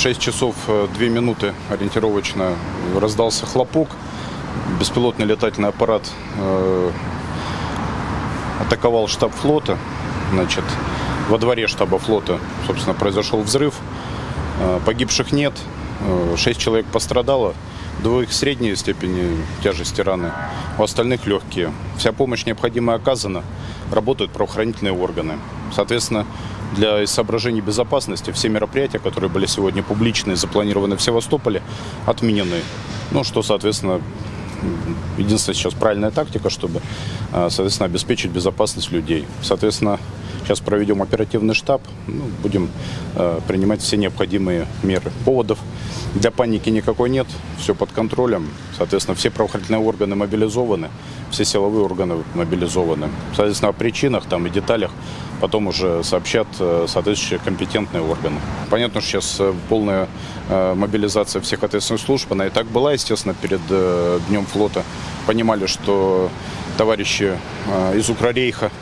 В 6 часов э, 2 минуты ориентировочно раздался хлопок. Беспилотный летательный аппарат э, атаковал штаб флота. Значит, во дворе штаба флота, собственно, произошел взрыв. Э, Погибших нет. Э, Шесть человек пострадало. Двоих средней степени тяжести раны, у остальных легкие. Вся помощь необходимая оказана. Работают правоохранительные органы. Соответственно, для соображений безопасности все мероприятия, которые были сегодня публичные, запланированы в Севастополе, отменены. Ну, что, соответственно, единственная сейчас правильная тактика, чтобы, э, соответственно, обеспечить безопасность людей. Соответственно, сейчас проведем оперативный штаб, ну, будем э, принимать все необходимые меры. Поводов для паники никакой нет, все под контролем. Соответственно, все правоохранительные органы мобилизованы, все силовые органы мобилизованы. Соответственно, о причинах там, и деталях потом уже сообщат э, соответствующие компетентные органы. Понятно, что сейчас э, полная э, мобилизация всех ответственных служб, она и так была, естественно, перед Днем флота. Понимали, что товарищи из Укрорейха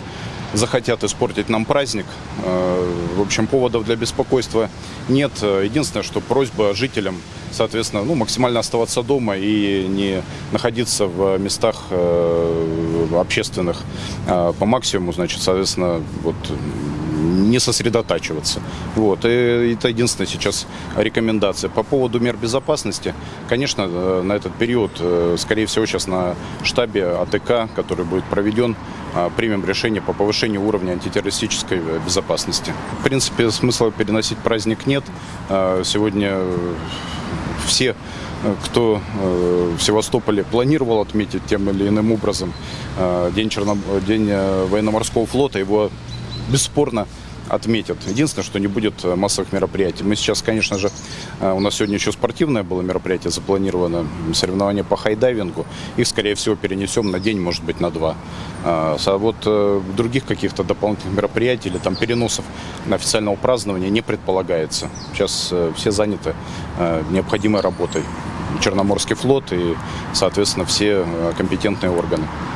захотят испортить нам праздник. Э, В общем, поводов для беспокойства нет. Единственное, что просьба жителям, соответственно, ну, максимально оставаться дома и не находиться в местах э, общественных э, по максимуму, значит, соответственно, вот не сосредотачиваться. Вот. И это единственная сейчас рекомендация. По поводу мер безопасности, конечно, на этот период, скорее всего, сейчас на штабе АТК, который будет проведен, примем решение по повышению уровня антитеррористической безопасности. В принципе, смысла переносить праздник нет. Э, Сегодня э, все, э, кто э, в Севастополе планировал отметить тем или иным образом День, Черно... День военно-морского флота, его бесспорно отметят. Единственное, что не будет э, массовых мероприятий. Мы сейчас, конечно же, э, у нас сегодня еще спортивное было мероприятие запланировано, соревнование по хайдайвингу. Их, скорее всего, перенесем на день, может быть, на два. А вот э, других каких-то дополнительных мероприятий или там переносов на официального празднования не предполагается. Сейчас все заняты необходимой работой. Черноморский флот и, соответственно, все компетентные органы.